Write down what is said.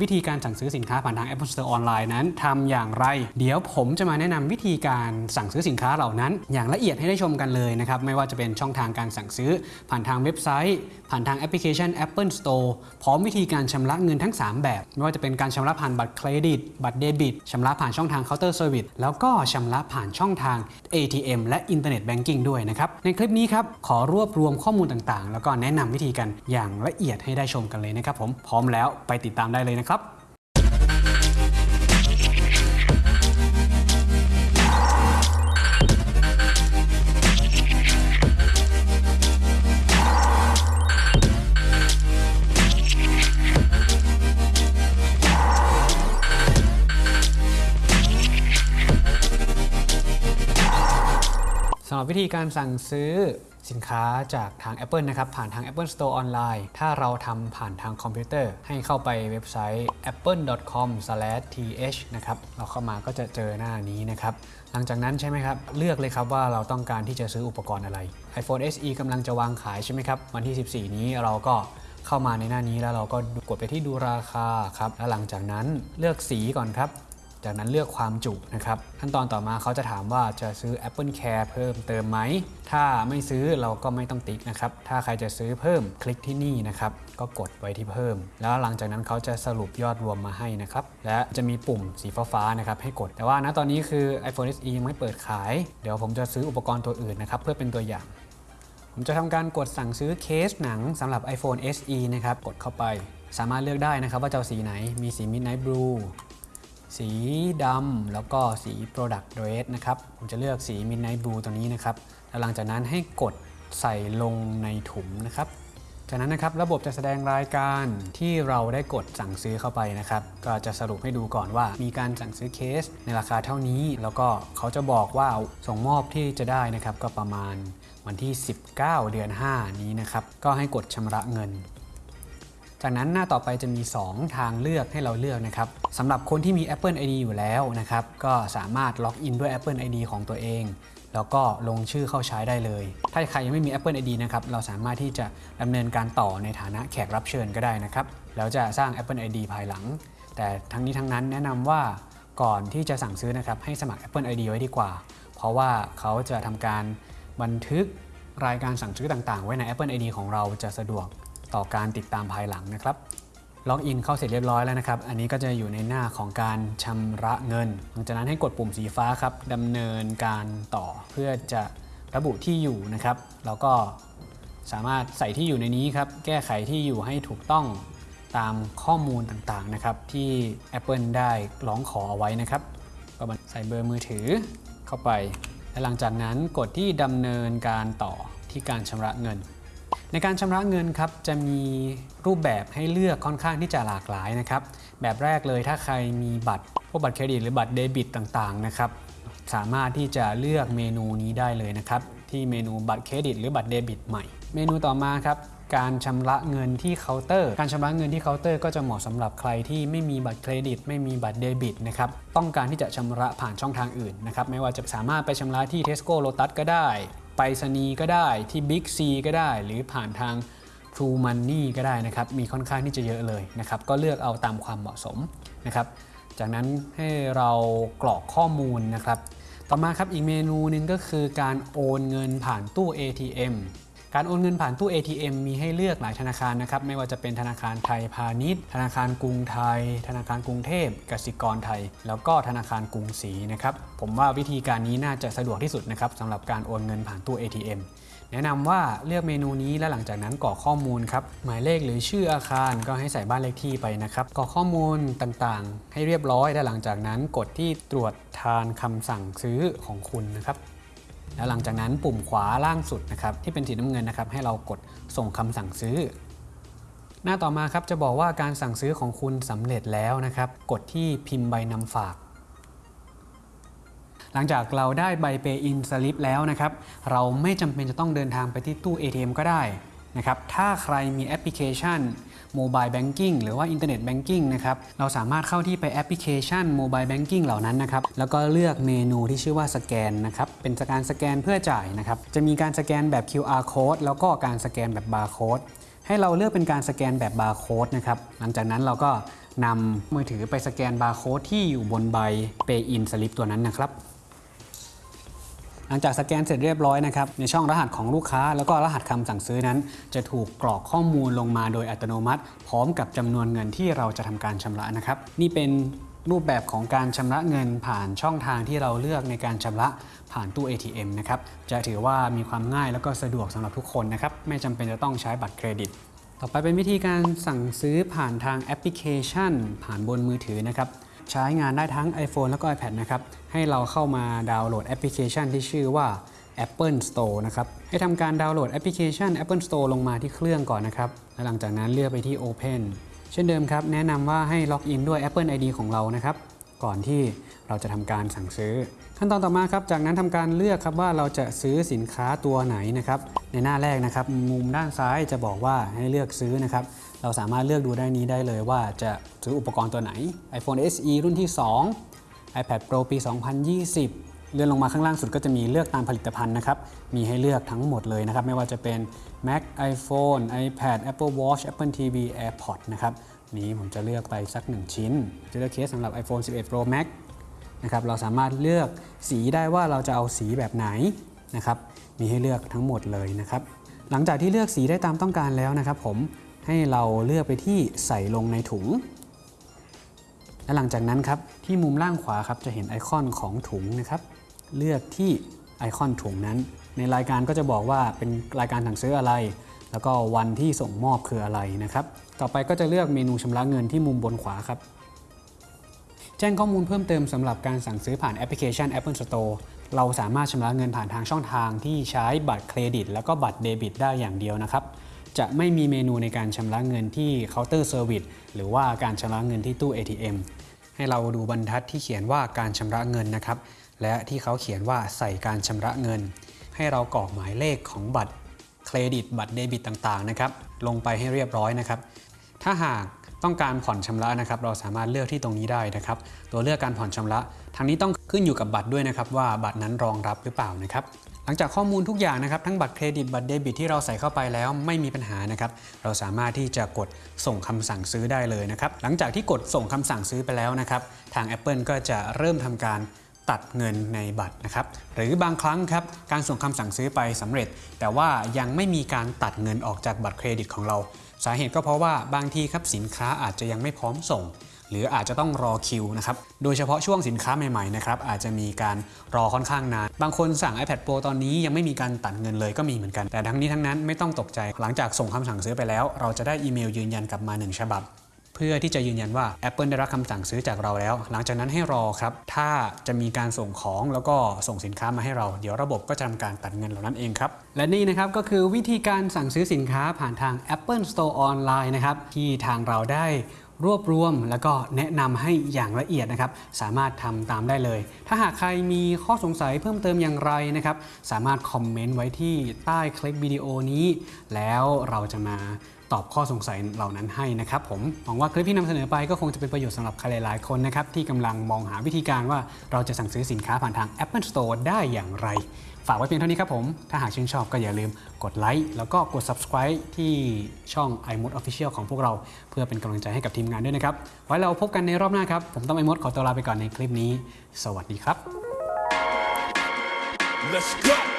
วิธีการสั่งซื้อสินค้าผ่านทาง Apple Store ออนไลน์นั้นทำอย่างไร เดี๋ยวผมจะมาแนะนำวิธีการสั่งซื้อสินค้าเหล่านั้น อย่างละเอียดให้ได้ชมกันเลยนะครับ ไม่ว่าจะเป็นช่องทางการสั่งซื้อ ผ่านทางเว็บไซต์ ผ่านทางแอปพลิเคชัน Apple Store พร้อมวิธีการชำระเงินทั้ง 3 แบบ ไม่ว่าจะเป็นการชำระผ่านบัตรเครดิต บัตรเดบิตชำระผ่านช่องทางเคาน์เตอร์เซอร์วิสแล้วก็ชำระผ่านช่องทาง ATM และ Internet Banking ด้วยนะครับในคลิปนี้ครับขอรวบรวมข้อมูลต่างๆ แล้วก็แนะนำวิธีกันอย่างละเอียดให้ได้ชมกันเลยนะครับผมพร้อมแล้วไปติดตามได้เลยนะครับ สำหรับวิธีการสั่งซื้อสินค้าจากทาง Apple นะครับ ผ่านทาง Apple Store ออนไลน์ ถ้าเราทำผ่านทางคอมพิวเตอร์ ให้เข้าไปเว็บไซต์ apple.com/th นะครับ เราเข้ามาก็จะเจอหน้านี้นะครับ หลังจากนั้นใช่ไหมครับ เลือกเลยครับว่าเราต้องการที่จะซื้ออุปกรณ์อะไร iPhone SE กำลังจะวางขายใช่ไหมครับ วันที่ 14 นี้เราก็เข้ามาในหน้านี้แล้วเราก็กดไปที่ดูราคาครับ แล้วหลังจากนั้นเลือกสีก่อนครับ จากนั้นเลือกความจุนะครับขั้นตอนต่อมาเขาจะถามว่าจะซื้อ Apple Care เพิ่มเติมไหม ถ้าไม่ซื้อเราก็ไม่ต้องติ๊กนะครับ ถ้าใครจะซื้อเพิ่มคลิกที่นี่นะครับ ก็กดไว้ที่เพิ่ม แล้วหลังจากนั้นเขาจะสรุปยอดรวมมาให้นะครับ และจะมีปุ่มสีฟ้าๆนะครับให้กด แต่ว่าณตอนนี้คือ iPhone SE ยังไม่เปิดขาย เดี๋ยวผมจะซื้ออุปกรณ์ตัวอื่นนะครับเพื่อเป็นตัวอย่างผมจะทำการกดสั่งซื้อเคสหนังสำหรับ iPhone SE นะครับ กดเข้าไป สามารถเลือกได้นะครับว่าจะสีไหน มีสี Midnight Blue สีดำแล้วก็สี Product Red นะครับ ผมจะเลือกสี Midnight Blue ตัวนี้นะครับ แล้วหลังจากนั้นให้กดใส่ลงในถุงนะครับ จากนั้นนะครับระบบจะแสดงรายการที่เราได้กดสั่งซื้อเข้าไปนะครับ ก็จะสรุปให้ดูก่อนว่า มีการสั่งซื้อเคสในราคาเท่านี้ แล้วก็เขาจะบอกว่าส่งมอบที่จะได้นะครับ ก็ประมาณวันที่ 19 เดือน 5 นี้นะครับ ก็ให้กดชำระเงิน จากนั้นหน้าต่อไปจะมี 2 ทางเลือกให้เราเลือกนะครับสำหรับคนที่มี Apple ID อยู่แล้วนะครับ ก็สามารถล็อกอินด้วย Apple ID ของตัวเอง แล้วก็ลงชื่อเข้าใช้ได้เลย ถ้าใครยังไม่มี Apple ID นะครับ เราสามารถที่จะดำเนินการต่อในฐานะแขกรับเชิญก็ได้นะครับ แล้วจะสร้าง Apple ID ภายหลัง แต่ทั้งนี้ทั้งนั้นแนะนำว่าก่อนที่จะสั่งซื้อนะครับให้สมัคร Apple ID ไว้ดีกว่า เพราะว่าเขาจะทำการบันทึกรายการสั่งซื้อต่างๆ ไว้ใน Apple ID ของเราจะสะดวก ต่อการติดตามภายหลังนะครับล็อกอินเข้าเสร็จเรียบร้อยแล้วนะครับ อันนี้ก็จะอยู่ในหน้าของการชำระเงิน หลังจากนั้นให้กดปุ่มสีฟ้าครับดำเนินการต่อเพื่อจะระบุที่อยู่นะครับ แล้วก็สามารถใส่ที่อยู่ในนี้ครับ แก้ไขที่อยู่ให้ถูกต้องตามข้อมูลต่างๆนะครับ ที่ Apple ได้ร้องขอเอาไว้นะครับ ก็ใส่เบอร์มือถือเข้าไป และหลังจากนั้นกดที่ดำเนินการต่อที่การชำระเงิน ในการชำระเงินครับจะมีรูปแบบให้เลือกค่อนข้างที่จะหลากหลายนะครับ แบบแรกเลยถ้าใครมีบัตรพวกบัตรเครดิตหรือบัตรเดบิตต่างๆนะครับสามารถที่จะเลือกเมนูนี้ได้เลยนะครับ ที่เมนูบัตรเครดิตหรือบัตรเดบิตใหม่ เมนูต่อมาครับการชำระเงินที่เคาน์เตอร์ การชำระเงินที่เคาน์เตอร์ก็จะเหมาะสำหรับใครที่ไม่มีบัตรเครดิต ไม่มีบัตรเดบิตนะครับ ต้องการที่จะชำระผ่านช่องทางอื่นนะครับ ไม่ว่าจะสามารถไปชำระที่ Tesco Lotus ก็ได้ ไปรษณีย์ก็ได้ที่ Big C ก็ได้ หรือผ่านทาง True Money ก็ได้นะครับ มีค่อนข้างที่จะเยอะเลยนะครับ ก็เลือกเอาตามความเหมาะสมนะครับ จากนั้นให้เรากรอกข้อมูลนะครับ ต่อมาครับอีกเมนูหนึ่งก็คือการโอนเงินผ่านตู้ ATM การโอนเงินผ่านตู้ ATM มีให้เลือกหลายธนาคารนะครับไม่ว่าจะเป็นธนาคารไทยพาณิชย์ ธนาคารกรุงไทย ธนาคารกรุงเทพกสิกรไทย แล้วก็ธนาคารกรุงศรีนะครับผมว่าวิธีการนี้น่าจะสะดวกที่สุดนะครับสำหรับการโอนเงินผ่านตู้ ATM แนะนำว่าเลือกเมนูนี้และหลังจากนั้นกรอกข้อมูลครับหมายเลขหรือชื่ออาคารก็ให้ใส่บ้านเลขที่ไปนะครับกรอกข้อมูลต่างๆ ให้เรียบร้อยและหลังจากนั้นกดที่ตรวจทานคำสั่งซื้อของคุณนะครับ แล้วหลังจากนั้นปุ่มขวาล่างสุดนะครับที่เป็นสีน้ำเงินนะครับ ให้เรากดส่งคำสั่งซื้อ หน้าต่อมาครับจะบอกว่าการสั่งซื้อของคุณสำเร็จแล้วนะครับ กดที่พิมพ์ใบนำฝาก หลังจากเราได้ใบ pay-in slip แล้วนะครับ เราไม่จำเป็นจะต้องเดินทางไปที่ตู้ ATM ก็ได้ นะครับถ้าใครมีแอปพลิเคชัน Mobile Banking หรือว่า Internet Banking นะครับเราสามารถเข้าที่ไปแอปพลิเคชัน Mobile Banking เหล่านั้นนะครับแล้วก็เลือกเมนูที่ชื่อว่าสแกนนะครับเป็นการสแกนเพื่อจ่ายนะครับจะมีการสแกนแบบ QR code แล้วก็การสแกนแบบ barcode ให้เราเลือกเป็นการสแกนแบบบาร์โค้ดนะครับหลังจากนั้นเราก็นำมือถือไปสแกนบาร์โค้ดที่อยู่บนใบ Pay in Slip ตัวนั้นนะครับ หลังจากสแกนเสร็จเรียบร้อยนะครับในช่องรหัสของลูกค้า แล้วก็รหัสคำสั่งซื้อนั้น จะถูกกรอกข้อมูลลงมาโดยอัตโนมัติ พร้อมกับจำนวนเงินที่เราจะทำการชำระนะครับ นี่เป็นรูปแบบของการชำระเงินผ่านช่องทางที่เราเลือกในการชำระผ่านตู้ ATM นะครับ จะถือว่ามีความง่ายแล้วก็สะดวกสำหรับทุกคนนะครับ ไม่จำเป็นจะต้องใช้บัตรเครดิต ต่อไปเป็นวิธีการสั่งซื้อผ่านทางแอปพลิเคชัน ผ่านบนมือถือนะครับ ใช้งานได้ทั้ง iPhone แล้วก็ iPad นะครับ ให้เราเข้ามาดาวน์โหลดแอปพลิเคชันที่ชื่อว่า Apple Store นะครับ ให้ทำการดาวน์โหลดแอปพลิเคชัน Apple Store ลงมาที่เครื่องก่อนนะครับ และหลังจากนั้นเลือกไปที่ Open เช่นเดิมครับ แนะนำว่าให้ล็อกอินด้วย Apple ID ของเรานะครับ ก่อนที่เราจะทำการสั่งซื้อ ขั้นตอนต่อมาครับ จากนั้นทำการเลือกครับว่าเราจะซื้อสินค้าตัวไหนนะครับ ในหน้าแรกนะครับ มุมด้านซ้ายจะบอกว่าให้เลือกซื้อนะครับ เราสามารถเลือกดูได้นี้ได้เลยว่าจะซื้ออุปกรณ์ตัวไหน iPhone SE รุ่นที่ 2 iPad Pro ปี 2020 เลื่อนลงมาข้างล่างสุดก็จะมีเลือกตามผลิตภัณฑ์นะครับ มีให้เลือกทั้งหมดเลยนะครับ ไม่ว่าจะเป็น Mac iPhone iPad Apple Watch Apple TV AirPods นะครับ นี้ผมจะเลือกไปสัก 1 ชิ้น จะเลือกเคสสำหรับ iPhone 11 Pro Max นะครับ เราสามารถเลือกสีได้ว่าเราจะเอาสีแบบไหนนะครับ มีให้เลือกทั้งหมดเลยนะครับ หลังจากที่เลือกสีได้ตามต้องการแล้วนะครับผม ให้เราเลือกไปที่ใส่ลงในถุง และหลังจากนั้นครับที่มุมล่างขวาครับจะเห็นไอคอนของถุงนะครับ เลือกที่ไอคอนถุงนั้น ในรายการก็จะบอกว่าเป็นรายการสั่งซื้ออะไร แล้วก็วันที่ส่งมอบคืออะไรนะครับ ต่อไปก็จะเลือกเมนูชำระเงินที่มุมบนขวาครับ แจ้งข้อมูลเพิ่มเติมสำหรับการสั่งซื้อผ่านแอปพลิเคชัน Apple Store เราสามารถชำระเงินผ่านทางช่องทางที่ใช้บัตรเครดิต แล้วก็บัตรเดบิต ได้อย่างเดียวนะครับ จะไม่มีเมนูในการชำระเงินที่เคาน์เตอร์เซอร์วิสหรือว่าการชำระเงินที่ตู้ ATM ให้เราดูบรรทัดที่เขียนว่าการชำระเงินนะครับ และที่เขาเขียนว่าใส่การชำระเงิน ให้เรากรอกหมายเลขของบัตรเครดิตบัตรเดบิตต่างๆนะครับลงไปให้เรียบร้อยนะครับ ถ้าหากต้องการผ่อนชำระนะครับ เราสามารถเลือกที่ตรงนี้ได้นะครับ ตัวเลือกการผ่อนชำระทางนี้ต้องขึ้นอยู่กับบัตรด้วยนะครับ ว่าบัตรนั้นรองรับหรือเปล่านะครับ หลังจากข้อมูลทุกอย่างนะครับทั้งบัตรเครดิตบัตรเดบิตที่เราใส่เข้าไปแล้วไม่มีปัญหานะครับเราสามารถที่จะกดส่งคำสั่งซื้อได้เลยนะครับหลังจากที่กดส่งคำสั่งซื้อไปแล้วนะครับทาง Apple ก็จะเริ่มทำการตัดเงินในบัตรนะครับหรือบางครั้งครับการส่งคำสั่งซื้อไปสำเร็จ แต่ว่ายังไม่มีการตัดเงินออกจากบัตรเครดิตของเรา สาเหตุก็เพราะว่าบางทีครับสินค้าอาจจะยังไม่พร้อมส่ง หรืออาจจะต้องรอคิวนะครับโดยเฉพาะช่วงสินค้าใหม่ๆนะครับอาจจะมีการรอค่อนข้างนาน บางคนสั่ง iPad Pro ตอนนี้ยังไม่มีการตัดเงินเลยก็มีเหมือนกัน แต่ทั้งนี้ทั้งนั้นไม่ต้องตกใจหลังจากส่งคำสั่งซื้อไปแล้ว เราจะได้อีเมลยืนยันกลับมาหนึ่งฉบับ เพื่อที่จะยืนยันว่า Apple ได้รับคำสั่งซื้อจากเราแล้ว หลังจากนั้นให้รอครับถ้าจะมีการส่งของแล้วก็ส่งสินค้ามาให้เรา เดี๋ยวระบบก็จะทำการตัดเงินเหล่านั้นเองครับและนี่นะครับก็คือวิธีการสั่งซื้อสินค้าผ่านทาง Apple Store ออนไลน์นะครับที่ทางเราได้ รวบรวมแล้วก็แนะนำให้อย่างละเอียดนะครับ สามารถทำตามได้เลย ถ้าหากใครมีข้อสงสัยเพิ่มเติมอย่างไรนะครับ สามารถคอมเมนต์ไว้ที่ใต้คลิปวิดีโอนี้ แล้วเราจะมา ตอบข้อสงสัยเหล่านั้นให้นะครับผมหวังว่าคลิปที่นำเสนอไปก็คงจะเป็นประโยชน์สำหรับใครหลายๆคนนะครับที่กำลังมองหาวิธีการว่าเราจะสั่งซื้อสินค้าผ่านทาง Apple Store ได้อย่างไร ฝากไว้เพียงเท่านี้ครับผม ถ้าหากชื่นชอบก็อย่าลืมกดไลค์แล้วก็กด subscribe ที่ช่อง iMod Official ของพวกเรา เพื่อเป็นกำลังใจให้กับทีมงานด้วยนะครับ ไว้เราพบกันในรอบหน้าครับ ผมต้องไอมดขอตัวลาไปก่อนในคลิปนี้ สวัสดีครับ Let's go.